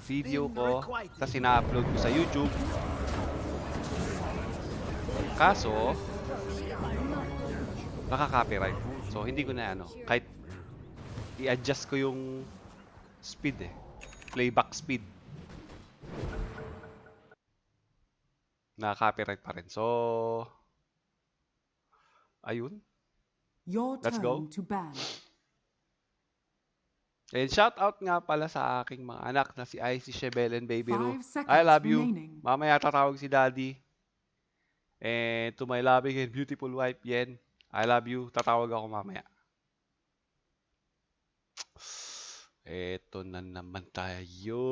video ko, tapos ina-upload ko sa YouTube. Kaso, nakaka-copyright. So, hindi ko na ano, kahit i-adjust ko yung speed eh. Playback speed. Nakaka-copyright pa rin. So, ayun. Your Let's turn go. to ban. And shout out nga pala sa aking mga anak na si Icy Shebelen Baby Ru. Five seconds I love you. remaining. Mamaya tatawag si Daddy. And to my loving and beautiful wife, Yen, I love you. Tatawag ako mamaya. Eto na naman tayo.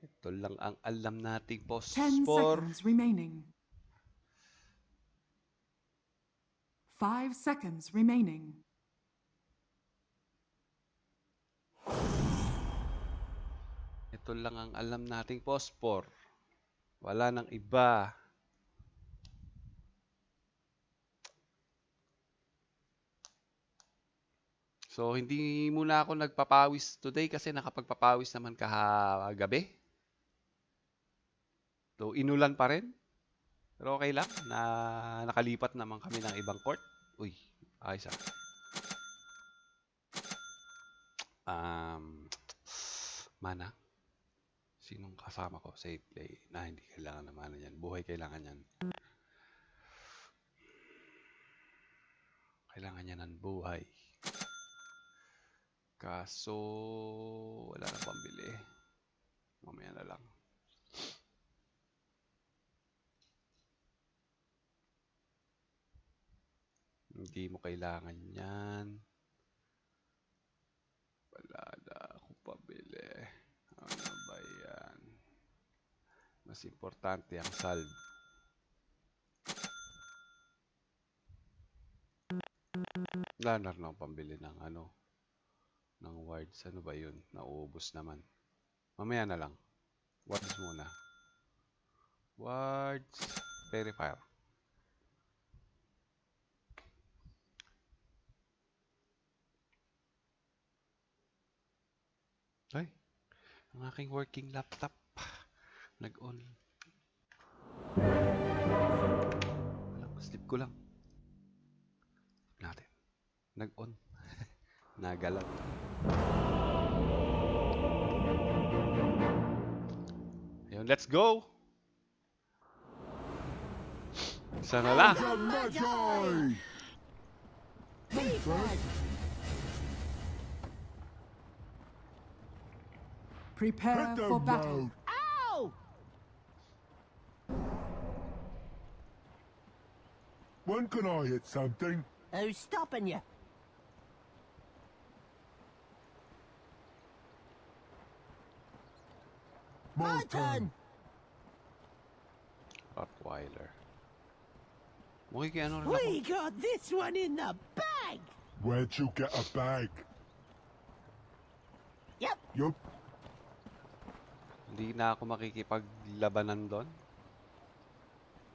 Ito lang ang alam nating post Ten for seconds remaining. Five seconds remaining. Ito lang ang alam nating pospor. Wala nang iba. So, hindi muna ako nagpapawis today kasi nakapagpapawis naman kahagabi. So, inulan pa rin. Pero okay lang na nakalipat naman kami ng ibang court. Uy, ayos ah. Um, mana. Sinong kasama ko? Safe play. Na hindi kailangan na mana yan. Buhay kailangan yan. Kailangan yan ng buhay. Kaso, wala na pambili. Mamaya na lang. Hindi mo kailangan yan. Wala na akong pabili. Ano ba yan? Mas importante ang salve. Wala na pambili ng ano. Ng wards. Ano ba yun? Nauubos naman. Mamaya na lang. Wards muna. Wards. Verifier. Ang aking working laptop. Nag-on. Wala, slip ko lang. Natin. Nag-on. Nagalat. Ayun, let's go! Isa na lang. Magi! Prepare Hit for battle. road! Ow! When can I hit something? Who's stopping you? My My turn. Rottweiler. Mukhang kay ano rin ako. We got this one in the bag. Where'd you get a bag? Yep. Yup. Hindi na ako makikipaglabanan doon.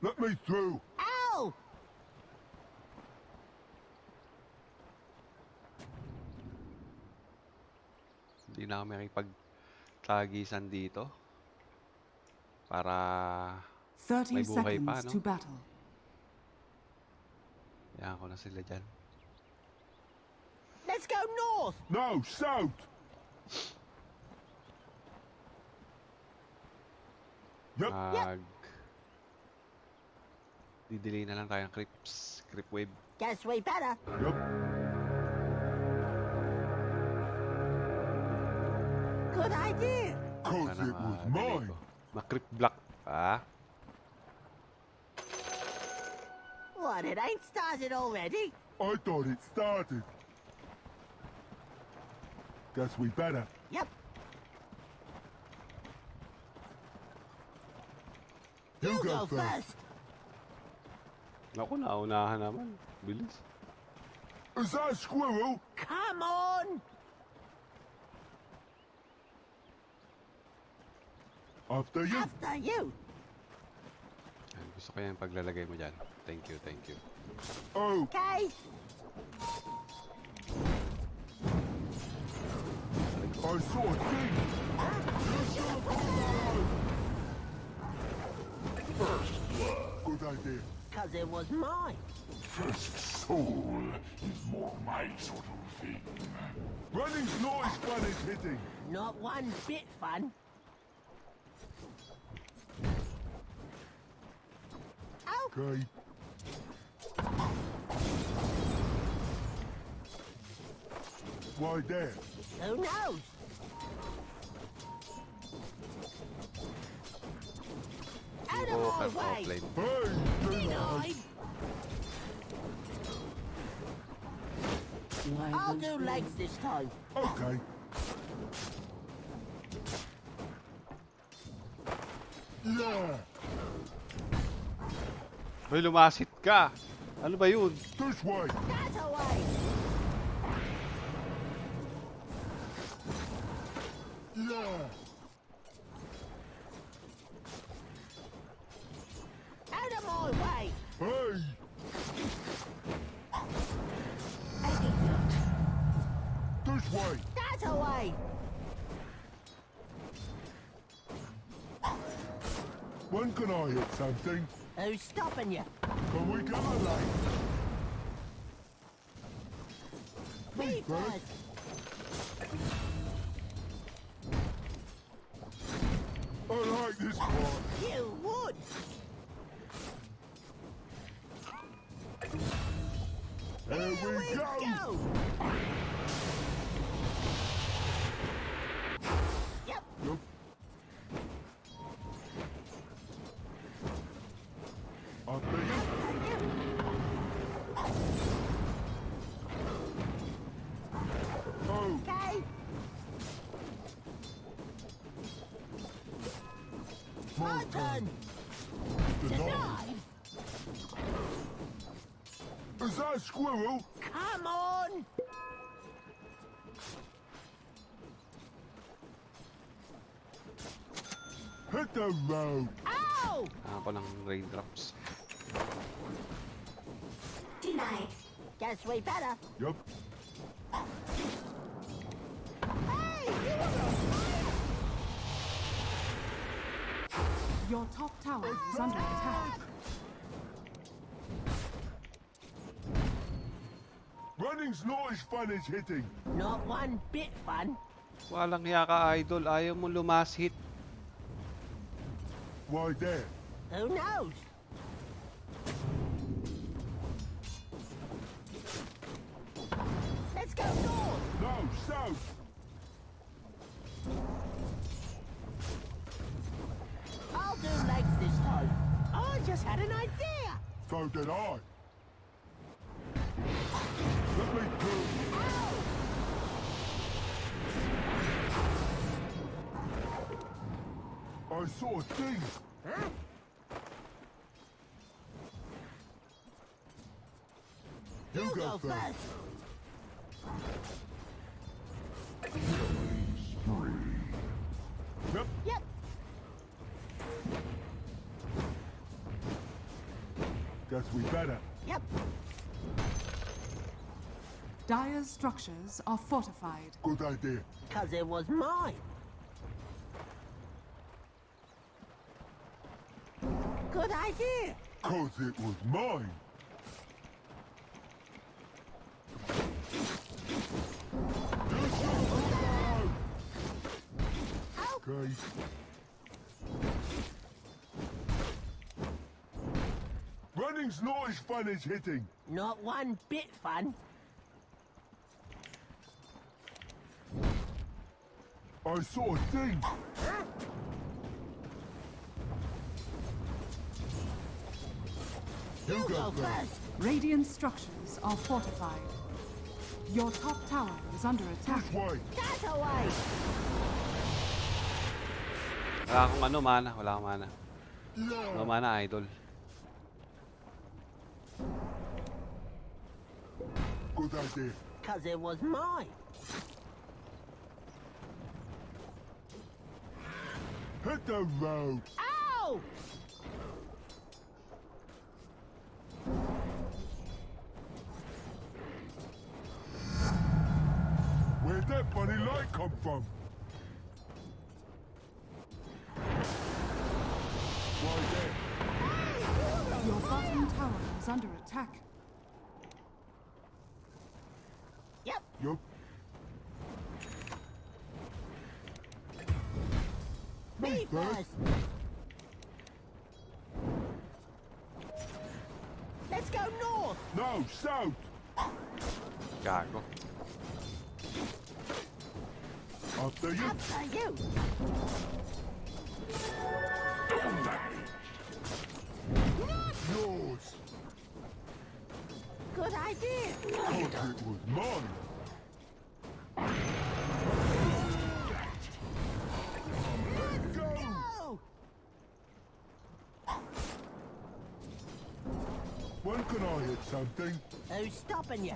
Let me through. Ow! Hindi na ako makikipagtagisan dito. Para 30 May buhay pa, no? to battle. Yan ko na sila dyan. Let's go north. No, south. Mag... Didelay na lang tayo ng creeps. Creep wave. Guess we better. Yup. Good idea. Cause Sana it was mine. ko. Ma-creep block pa. What, it ain't started already? I thought it started. Guess we better. Yep. You, You go, go first. first. Naku, naunahan naman. Bilis. Is that a squirrel? Come on. After you. After you. Yan, gusto ko yan paglalagay mo dyan. Thank you, thank you. Oh, Okay. I saw a thing. First blood. Good idea. Because it was mine. First soul is more my sort of thing. Running's not as fun as hitting. Not one bit fun. Okay. Why there? who knows? Out Oo, of cut my way! offline. Hey, do not. Denied! I'll do legs this time. Okay. Yeah. Hoy, lumasit ka! Ano ba yun? This way. That away! Yeah. That away! When can I hit something? Who's stopping you? Can we get a lane? Me Me first. first! I like this part. You would! There Here we go. Yep, squirrel? Come on. Hit the road. Ow! Ako ng raindrops. Denied. Guess we better. Yup. Hey, you were on fire. Your top tower is under attack. Running's not as fun as hitting. Not one bit fun. Walang hiya ka, idol. Ayaw mo lumasit. Why there? Who knows? Let's go north. No, south. I'll do legs this time. I just had an idea. So did I. saw a thing. Huh? You, You go, go first. first. Yep. Yep. Guess we better. Yep. Dire's structures are fortified. Good idea. Because it was mine. Good idea. Cause it was mine. Okay. Running's not as fun as hitting. Not one bit fun. I saw a thing. You, You go, go first. first. Radiant structures are fortified. Your top tower is under attack. This way. That away. Wala akong ano, mana. Wala akong mana. No mana, idol. Good idea. Because it was mine. Hit the road. come from? Your bottom tower is under attack. Yep. Yep. Me first. Let's go north. No, south. Gago. After you. After you. Yours. Good idea. Thought it was mine. Let's go. Go. When can I hit something? Who's stopping you?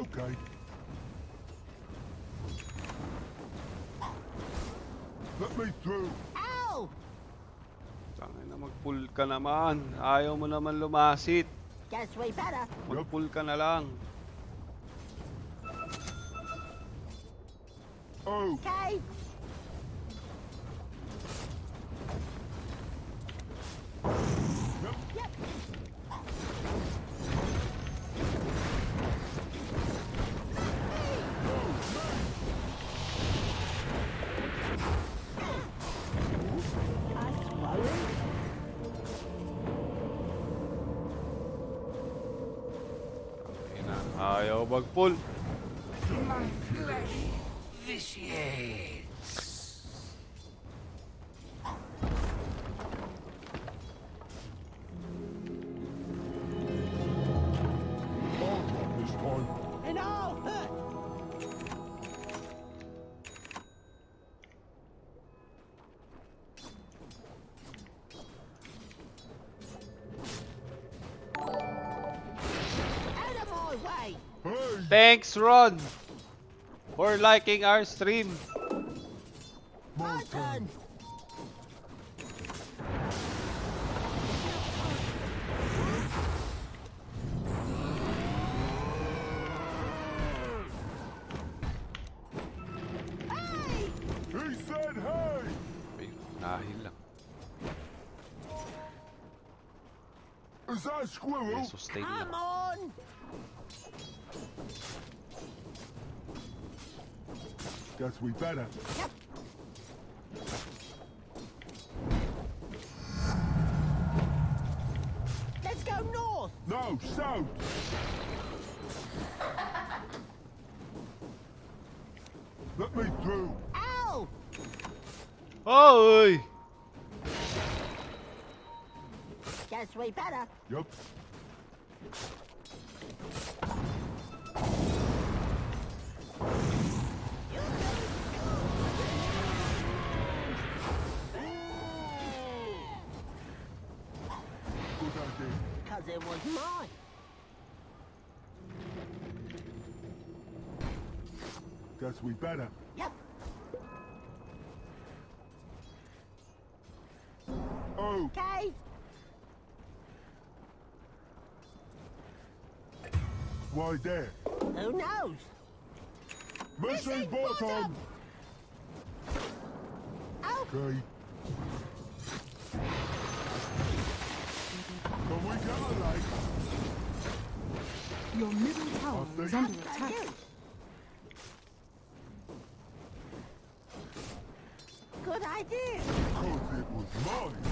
Okay. Let me through. Ow! Tangin na mag-pull ka naman. Ayaw mo naman lumasit. Guess we better. Mag-pull ka na lang. Oh, Okay. Ayaw mag-pull. I'll Rod for liking our stream. Guess we better. Yup. Good idea. Cause it was mine. Guess we better. Why there? Who knows? Missing Missing bottom. bottom. Oh, Okay. Can we get a light? Your middle tower is under attack. Good idea. Cause it was mine.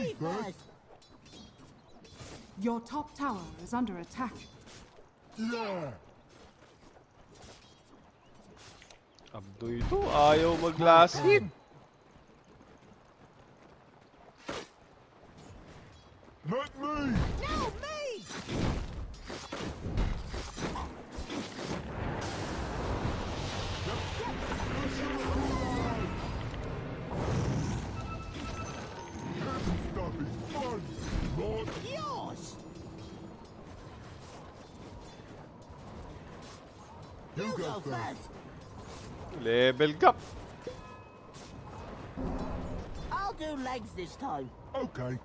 Me first. first. Your top tower is under attack. Yeah! Abdo ito, ayaw maglasit. Let You You go go first. first. Level gap! I'll do legs this time. Okay.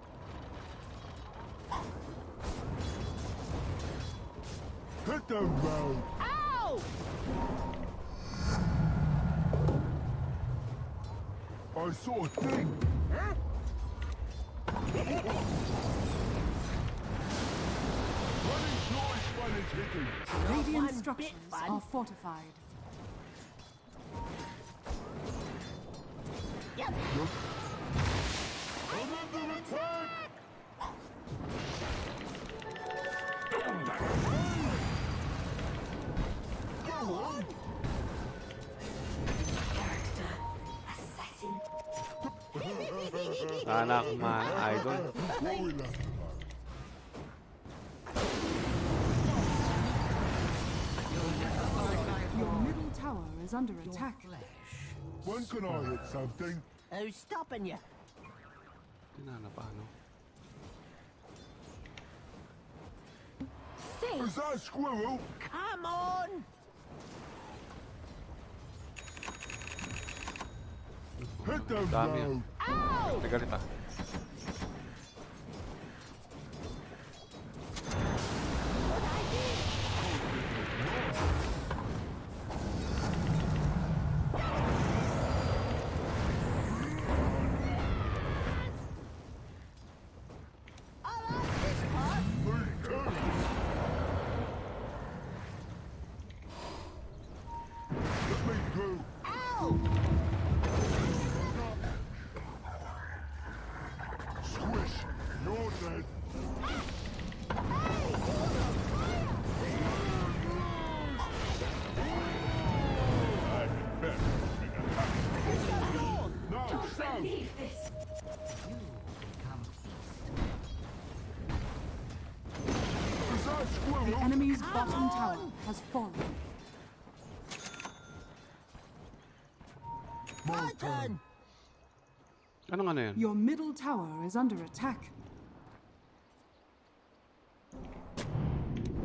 Hit the road. Ow! I saw a thing. Structures fun. are fortified. Yep. I'm under attack. Go under attack. When can I hit something? Who's stopping you? Tinana pa, ano? Is that a squirrel? Come on! Hit the Dami yan. road. Ow! Nagalit ah. Anong ano yun? Your middle tower is under attack.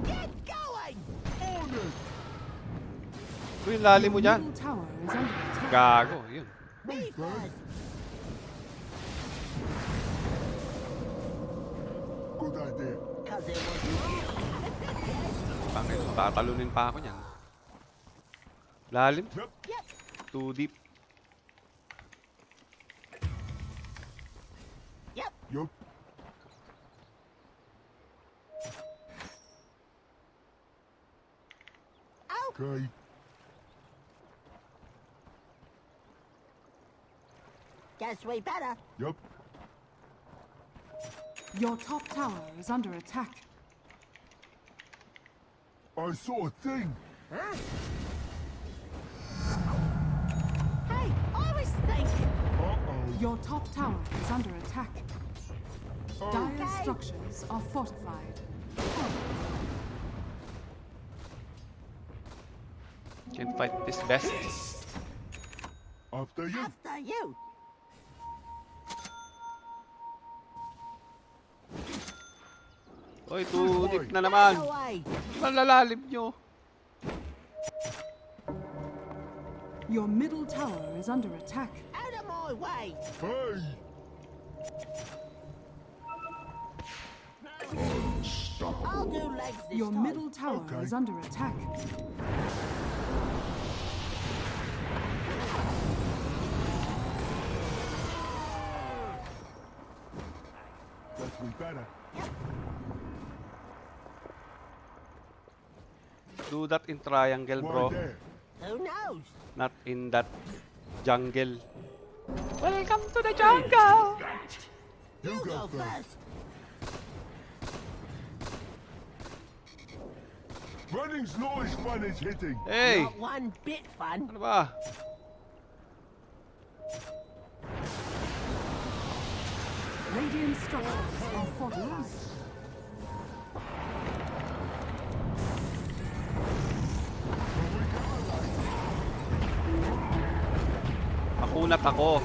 Get going! On it. Uy, yung lalim mo Your dyan. middle tower is under attack. Gago, yun. Me first. Good idea. Cause it was me. Pangit, tatalunin pa ako niyan. Lalim? Yep. Yep. Too deep. Yup. Okay. Guess we better. Yup. Your top tower is under attack. I saw a thing. Huh? Hey, I was thinking. Uh-oh. Your top tower is under attack. Oh, Dire structures are fortified. Can't fight this best. after you. After you. Uy, too deep na naman. Out of the way. Malalalim nyo. Your middle tower is under attack. Out of my way. Hey. I'll do legs this Your time. middle tower Okay. is under attack. Guess we better. Do that in triangle, Why bro. there? Who knows? Not in that jungle. Welcome to the jungle! You, You go, go first. Running's not as fun as hitting. Hey! Not one bit fun. Ano ba? Radiant structures are fortified. Makunat ako.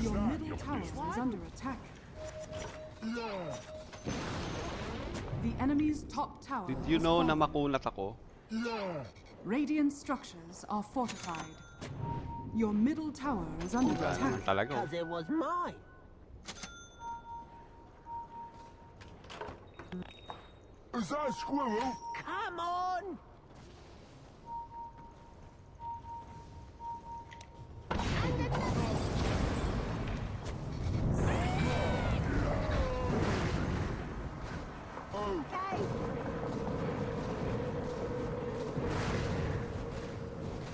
Your middle tower is under attack. Yeah. The enemy's top tower Did you know na fallen. makunat ako? Radiant structures are fortified. Your middle tower is under Wala attack. talaga. Because it was mine. Is that a squirrel? Come on!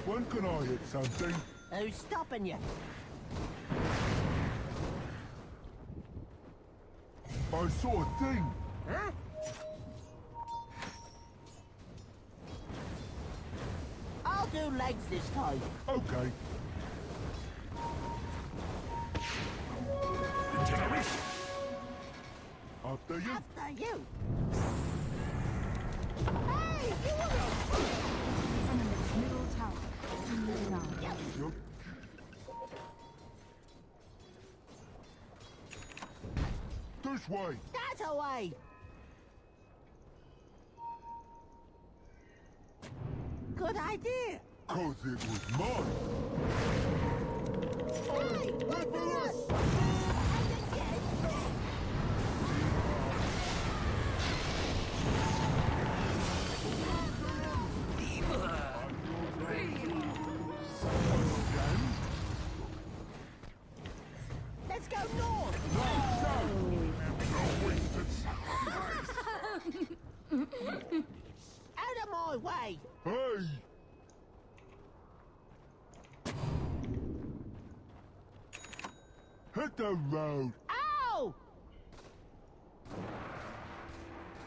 When can I hit something? Who's stopping you? I saw a thing. Huh? I'll do legs this time. Okay. After you. After you. Hey, you Enemy's middle tower is down. Yup. This way. That away. Good idea. Cause it was mine. Hey, wait for us. Hit the road. Ow!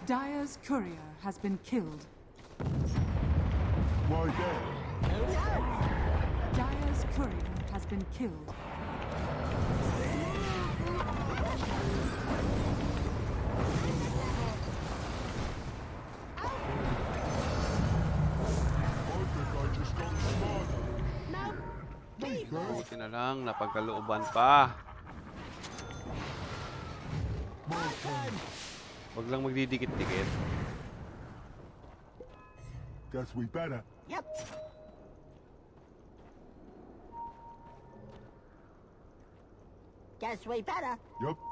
Dire's courier has been killed. Why there? Who knows? Dire's courier has been killed. I think I just got smarter. No. Leave. Buti na lang, napagkalooban pa. My turn. Huwag lang magdidikit-dikit. Guess we better. Yep. Guess we better. Yup.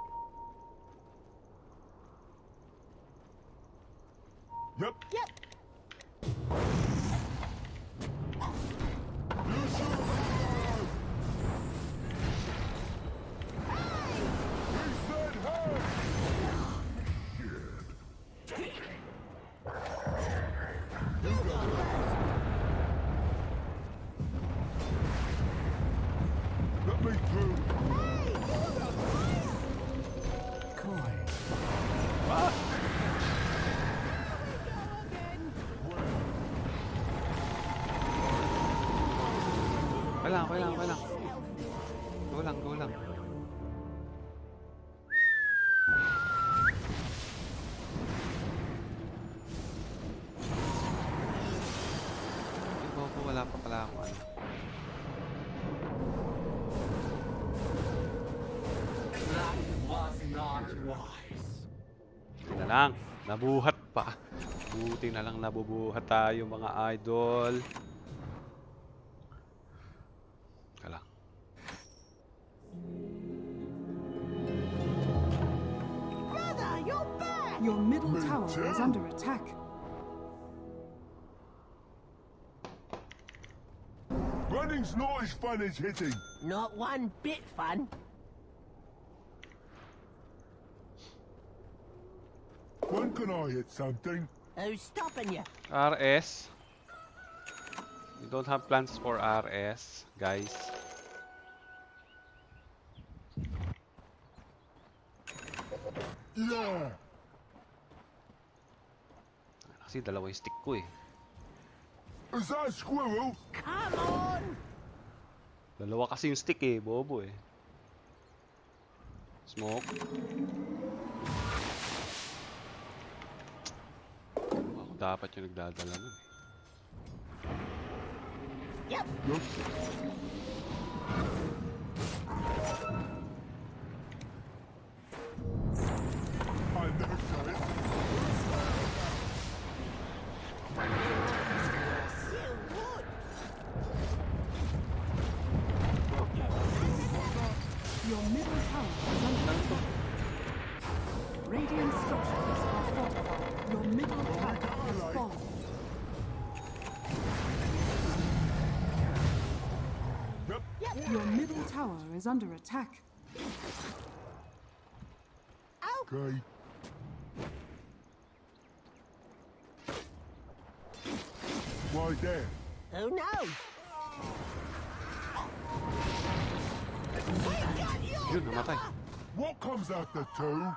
Okay lang, okay lang. Go lang, go lang. Ay, bobo, wala pa pala ako ano. Na lang, nabuhat pa. Buti na lang nabubuhat tayo mga idol. Tower is under attack. Running's not as fun as hitting. Not one bit fun. When can I hit something? Who's stopping you? RS. We don't have plans for RS, guys. Yeah. Kasi dalawa yung stick ko eh. Is that a squirrel? Come on. Dalawa kasi yung stick eh, bobo eh. Smoke. Ako dapat yung nagdadala nun. eh. Yep. Yup. Tower is under attack. Okay. Why there? Who knows? Yun, namatay. What comes after two?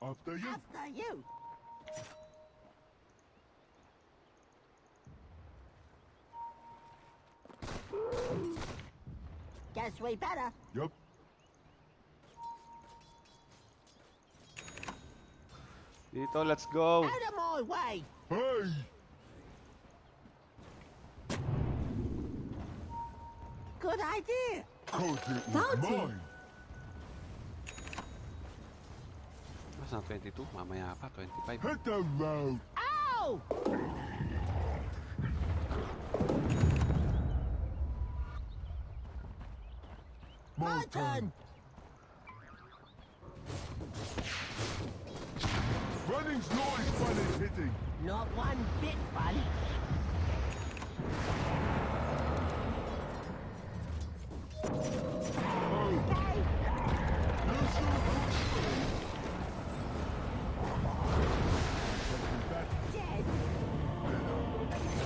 After you. After you. Guess we better. Yep. Dito, let's go. Out of my way. Hey! Good idea. Cause it was Bounty. mine. Mas na 22, mamaya pa, 25. Hit the road. Ow! My turn. Running's not as fun as hitting. Not one bit fun. Oh, you Dead.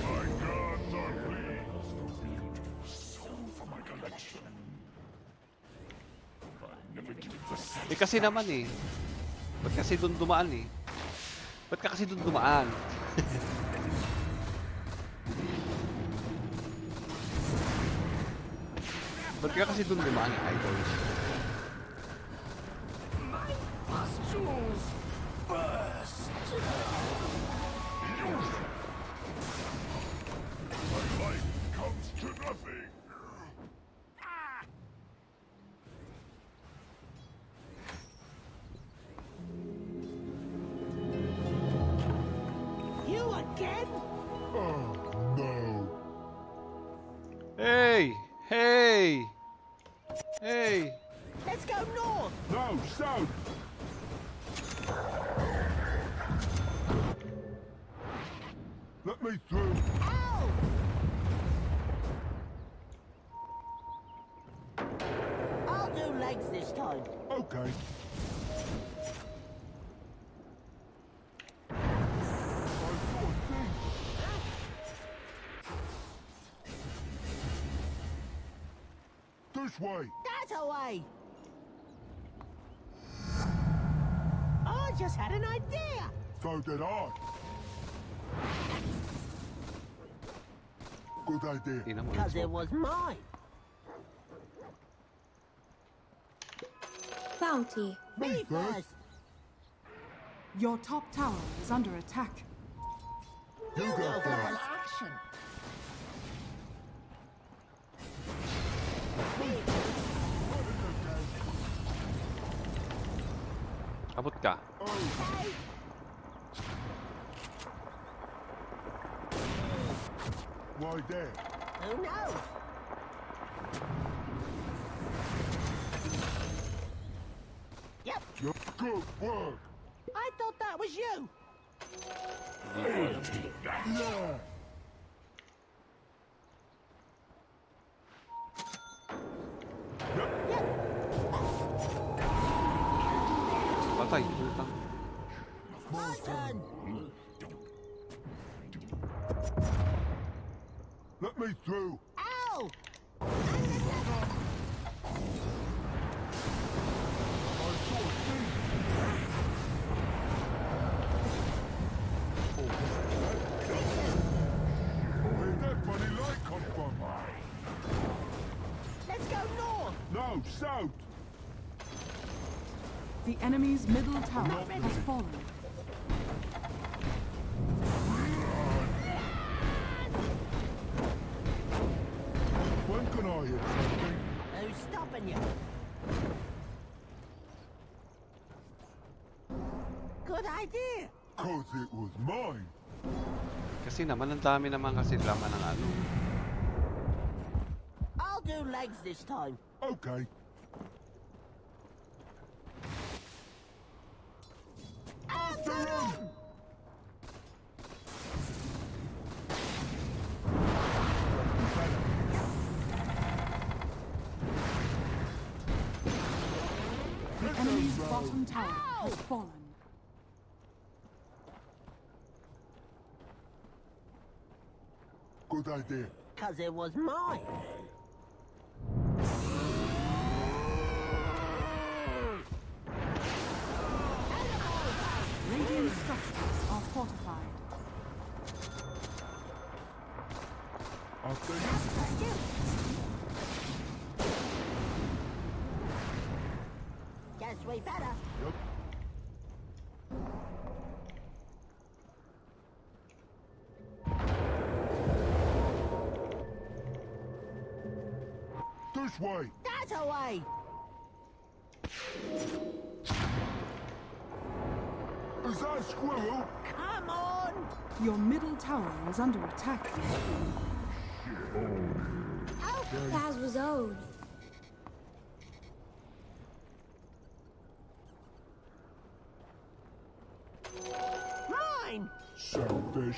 My gods are pleased. Beautiful soul for my collection. Eh kasi naman eh. Ba't kasi doon dumaan eh? Ba't ka kasi doon dumaan? Ba't ka kasi doon dumaan, idol? My legs this time. Okay. A. This way. That away. I just had an idea. So did I. Good idea. Because it was mine. Bounty. Me Me first. first. Your top tower is under attack. You go first. action. Abot ka. Okay. Why there? Who knows? Yep. You're good work. I thought that was you. Yeah. Yep. Patay. Turn. Let me through. Ow! I saw a thing. Where'd that funny light come from? Let's go north. No, south. The enemy's middle tower has fallen. When can I hit something? Who's stopping you? Good idea. Cause it was mine. Kasi naman, ang dami naman kasi laman ng ano. I'll do legs this time. Okay. After him! The enemy's bottom tower has fallen. Good idea. Cause it was mine. Radiant structures are fortified. After you. Guess we better. Yep. This way. That away! Is that a squirrel? Come on! Your middle tower is under attack. Oh, that was old. Mine! Selfish.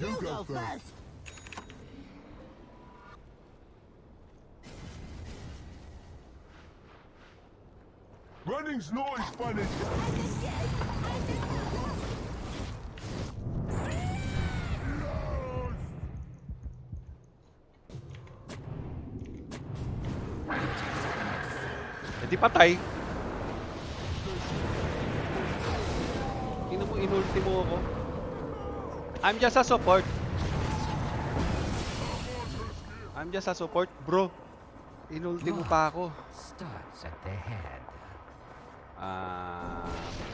You, You go, go first. first. Running's not as fun as Eh di patay. Ino mo, inulti mo ako. I'm just a support. I'm just a support, bro. Inulti mo pa ako. starts at the head. Ah...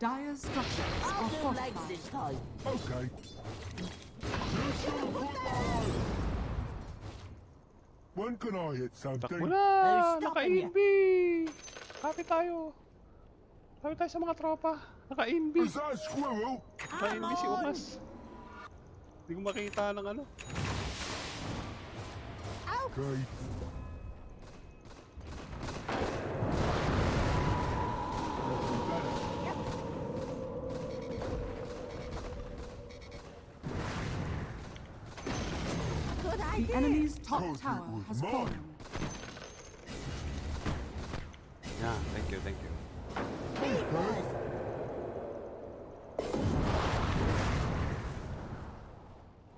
Dire structures are fortified. this time. Okay. When can I hit something? Takbo na! Naka-inb! Kapit tayo. Kapit tayo sa mga tropa. Naka-inb. Is that a squirrel? Naka-inb si. Umas. Hindi ko makita ng ano. Okay. Enemy's top Thought tower has mine. fallen. Yeah, thank you, thank you.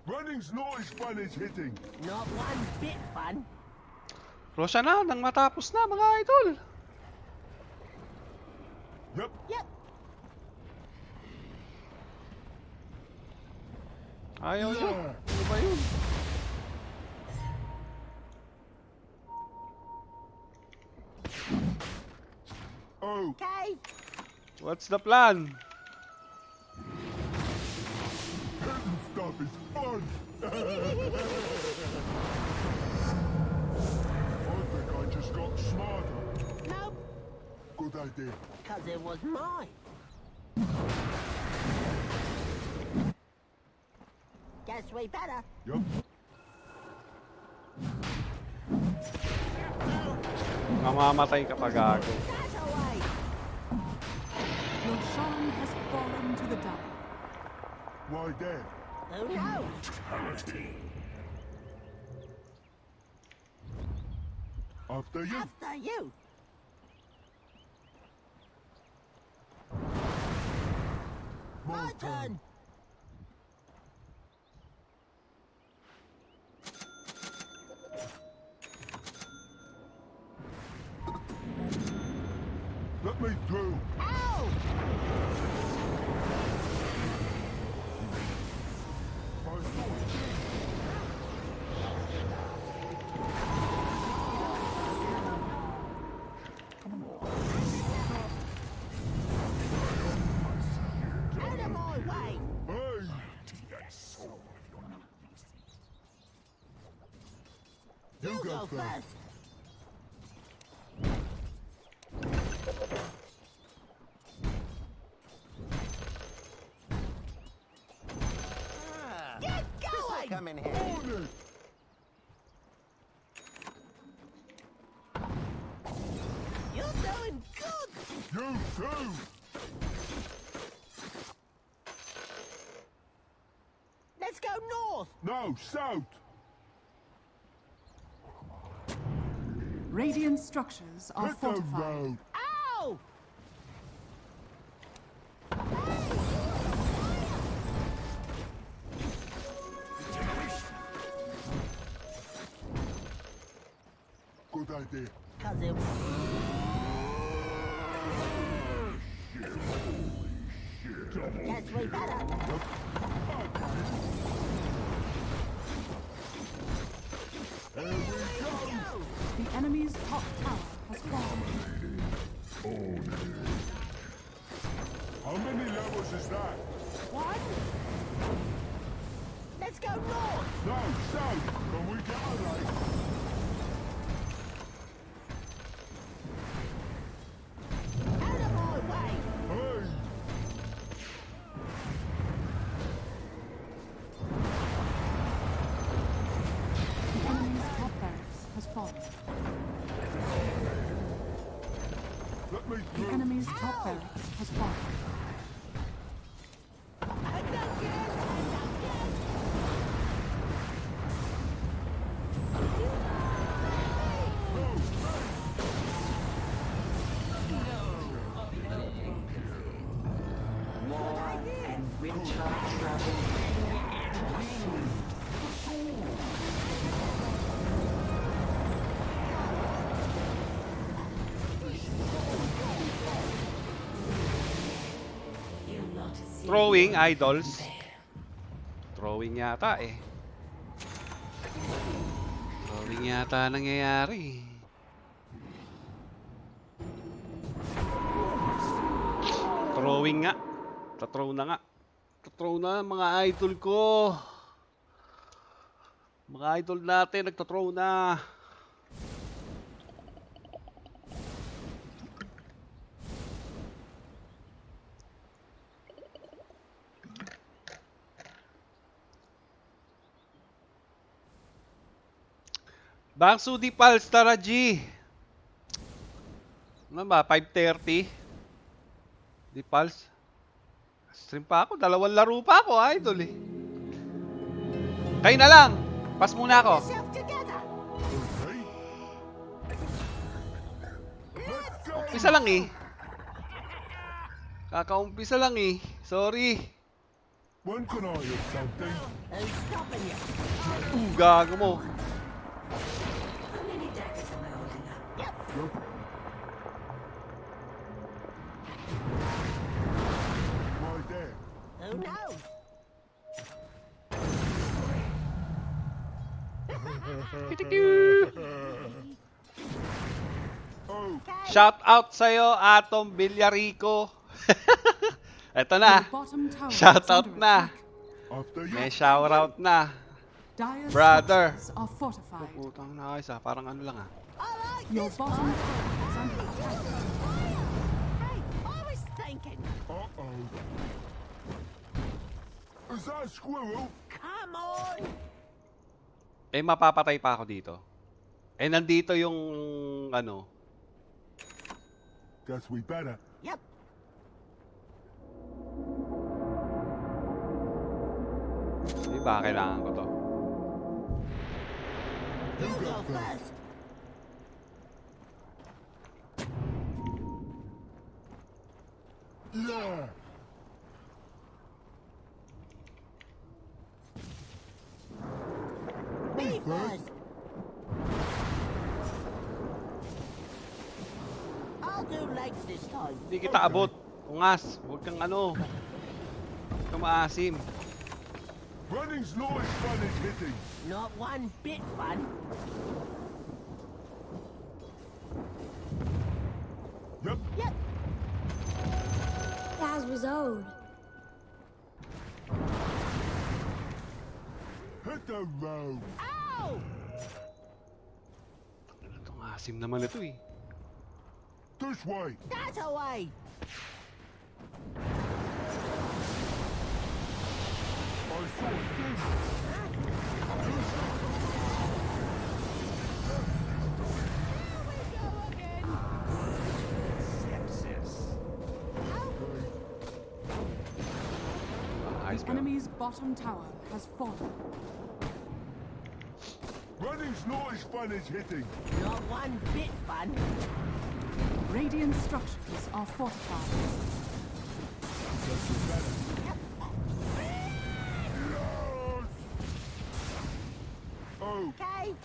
Running's as fun as hitting. Not one bit fun. Rosya na, nang matapos na mga idol. Yep. Yep. Ayaw. Yeah. Ano ba yun? Okay. What's the plan? stuff is fun. I think I just got smarter. Nope. Good idea. Cause it was mine. Guess we better. Yup. Mamamatay ka pa gago. Your shrine has fallen to the dire. Why there? Who knows? After you. After you. My My turn. Go go first. first. Ah, Get going! Come in here. On it. You're doing good! You too. Let's go north! No, south. Radiant structures are the fortified. The enemy's top barracks has fallen. Throwing idols. Throwing yata eh. Throwing yata nangyayari. Throwing nga. Tathrow na nga. Tathrow na mga idol ko. Mga idol natin nagtathrow na. Bangsu di Pals, tara G. Ano ba, 5.30? Di Pals. Stream pa ako, dalawang laro pa ako, idol eh. Kayo na lang. Pas muna ako. Umpisa lang eh. Kakaumpisa lang eh. Sorry. When can I have something? Uh, gago mo. Right there. Who knows? Oh, Shout out sa'yo, Atom Villarico. Eto na. Your bottom tower Shout is out under na. attack. after you. May shout out na. Dire's Brother. structures are fortified. Putang na ayos ah. Parang ano lang ah. Like Your bottom is under attack. Hey, I was thinking. Uh-oh. Is that a squirrel? Come on! Eh, mapapatay pa ako dito. Eh, nandito yung, ano, Guess we better. Yep. di ba, kailangan ko to. You go first. Yeah. Me first. first. I'll do legs this time. Hindi kita abot. Ungas. Huwag kang ano. Huwag kang maasim. Running's not as fun as hitting. Not one bit fun. Yep. Yep. As was owed. Hit the road. Ow! Itong asim naman ito eh. This way. That away! I saw a thing. Enemy's bottom tower has fallen. Running's not as fun as hitting. Not one bit fun. Radiant structures are fortified. Oh, Okay?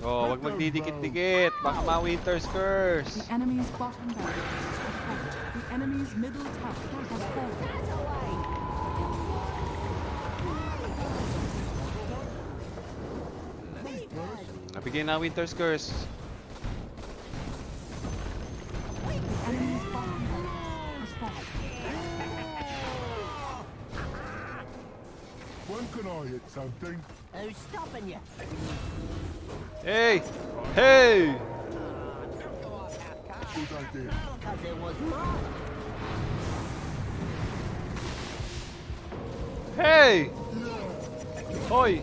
Oh, wag magdidikit-dikit. Baka ma-winter's curse. The enemy's bottom barrier is fortified. The enemy's middle tower has fallen. Nabigyan na winter's curse. Something? Who's stopping you? Hey! Hey! Good idea. Because it was mine. Hey! Hoy!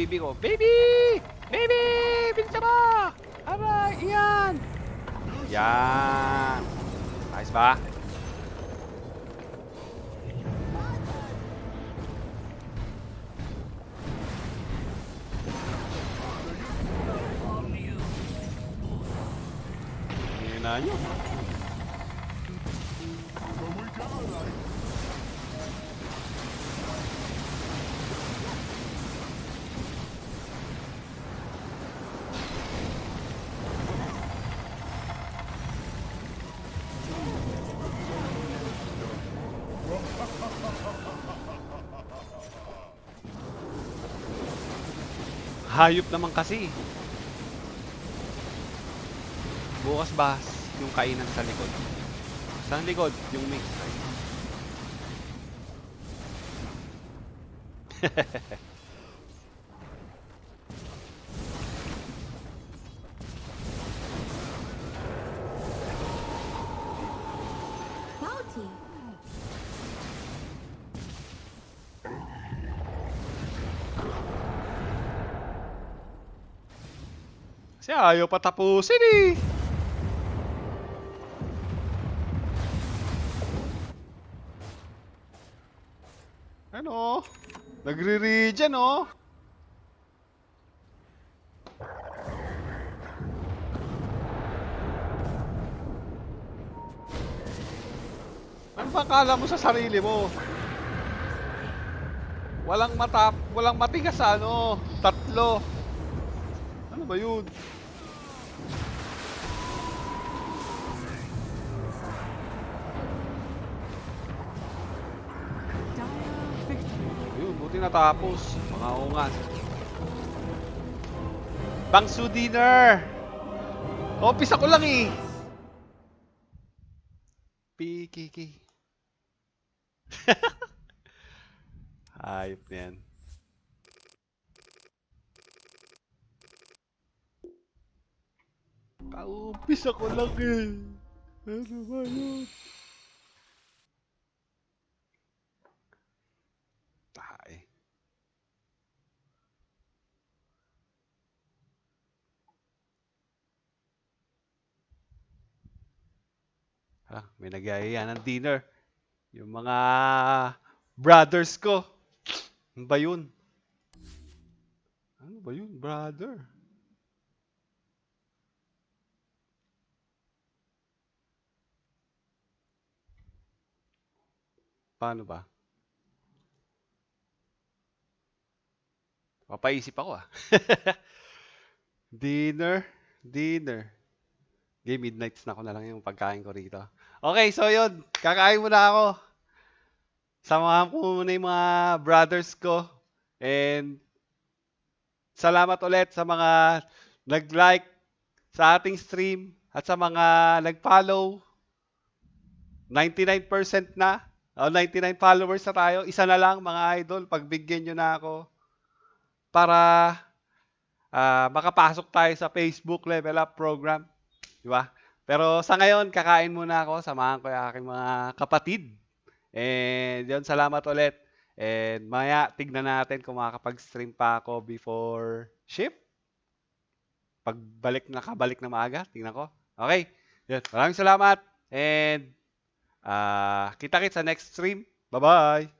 baby ko. Baby! Baby! Bilisan mo! Aray! Iyan! Yan! Ayos ba? Ngayon na nyo. Hayop naman kasi. Bukas ba yung kainan sa likod? Sa likod, yung mix. Ay. Bounty. Kasi ayaw pa tapusin eh. Ano? Nagre-regen oh. Ano mo sa sarili mo? Walang matap, walang matigas ano, tatlo. Ano ba yun? Buti natapos. Mga ungas. Bangsu dinner! Office ako lang eh. Pikiki. Hayop na yan. Kaupis ako lang eh. Ano ba yun? Ah, may nagyayaya ng dinner. Yung mga brothers ko. Ano ba yun? Ano ba yun, brother? Paano ba? Papaisip ako ah. dinner, dinner. Okay, midnights na ako na lang yung pagkain ko rito. Okay, so yun. Kakain muna ako. Samahan ko muna yung mga brothers ko. And salamat ulit sa mga nag-like sa ating stream at sa mga nag-follow. 99% na. O, 99 followers na tayo. Isa na lang mga idol. Pagbigyan nyo na ako para ah, makapasok tayo sa Facebook Level Up program. Di ba? Pero sa ngayon, kakain muna ako. Samahan ko yung aking mga kapatid. And yun, salamat ulit. And maya, tignan natin kung makakapag-stream pa ako before shift. Pagbalik, nakabalik na maaga. Tingnan ko. Okay. Yun. Maraming salamat. And ah kita-kits sa next stream. Bye-bye.